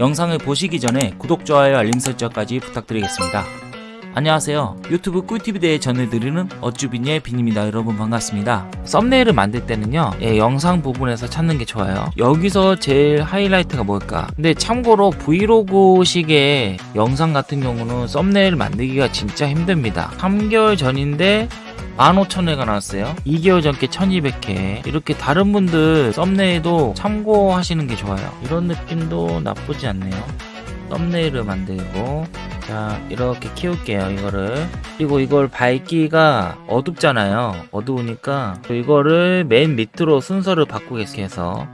영상을 보시기 전에 구독, 좋아요, 알림 설정까지 부탁드리겠습니다. 안녕하세요. 유튜브 꿀팁에 대해 전해드리는 어쭈빈의 빈입니다. 여러분 반갑습니다. 썸네일을 만들 때는요, 예, 영상 부분에서 찾는 게 좋아요. 여기서 제일 하이라이트가 뭘까? 근데 참고로 브이로그식의 영상 같은 경우는 썸네일 만들기가 진짜 힘듭니다. 3개월 전인데 15,000회가 나왔어요. 2개월 전께 1200회. 이렇게 다른 분들 썸네일도 참고하시는 게 좋아요. 이런 느낌도 나쁘지 않네요. 썸네일을 만들고 자 이렇게 키울게요 이거를. 그리고 이걸 밝기가 어둡잖아요. 어두우니까 이거를 맨 밑으로 순서를 바꾸겠게 해서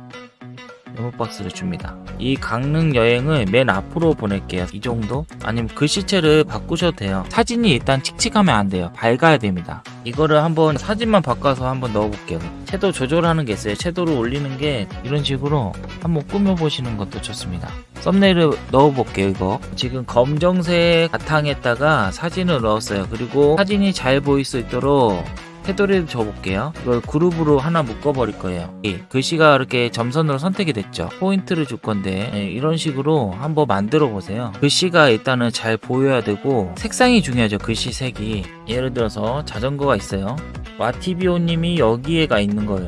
메모박스를 줍니다. 이 강릉 여행을 맨 앞으로 보낼게요. 이 정도? 아니면 글씨체를 바꾸셔도 돼요. 사진이 일단 칙칙하면 안 돼요. 밝아야 됩니다. 이거를 한번 사진만 바꿔서 한번 넣어볼게요. 채도 조절하는 게 있어요. 채도를 올리는 게 이런 식으로 한번 꾸며보시는 것도 좋습니다. 썸네일을 넣어볼게요. 이거 지금 검정색 바탕에다가 사진을 넣었어요. 그리고 사진이 잘 보일 수 있도록 테두리를 줘볼게요. 이걸 그룹으로 하나 묶어버릴 거예요. 이 글씨가 이렇게 점선으로 선택이 됐죠. 포인트를 줄 건데 예, 이런 식으로 한번 만들어 보세요. 글씨가 일단은 잘 보여야 되고 색상이 중요하죠. 글씨 색이. 예를 들어서 자전거가 있어요. 와티비오님이 여기에가 있는 거예요.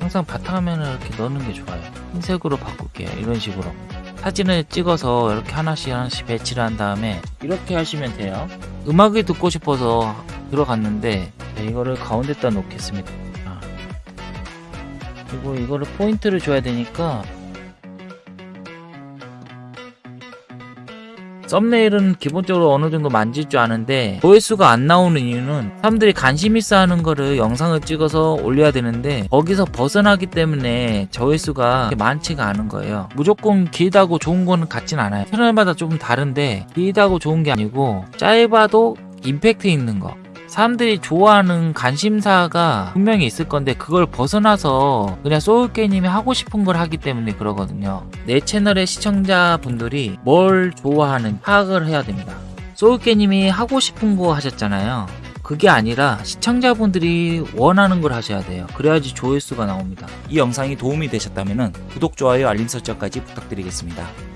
항상 바탕화면을 이렇게 넣는 게 좋아요. 흰색으로 바꿀게요. 이런 식으로. 사진을 찍어서 이렇게 하나씩 하나씩 배치를 한 다음에 이렇게 하시면 돼요. 음악을 듣고 싶어서 들어갔는데 네, 이거를 가운데다 놓겠습니다. 아. 그리고 이거를 포인트를 줘야 되니까 썸네일은 기본적으로 어느 정도 만질 줄 아는데 조회수가 안 나오는 이유는 사람들이 관심 있어 하는 거를 영상을 찍어서 올려야 되는데 거기서 벗어나기 때문에 조회수가 많지가 않은 거예요. 무조건 길다고 좋은 거는 같진 않아요. 채널마다 조금 다른데 길다고 좋은 게 아니고 짧아도 임팩트 있는 거 사람들이 좋아하는 관심사가 분명히 있을 건데 그걸 벗어나서 그냥 소울게님이 하고 싶은 걸 하기 때문에 그러거든요. 내 채널의 시청자분들이 뭘 좋아하는 파악을 해야 됩니다. 소울게님이 하고 싶은 거 하셨잖아요. 그게 아니라 시청자분들이 원하는 걸 하셔야 돼요. 그래야지 조회수가 나옵니다. 이 영상이 도움이 되셨다면 구독, 좋아요, 알림 설정까지 부탁드리겠습니다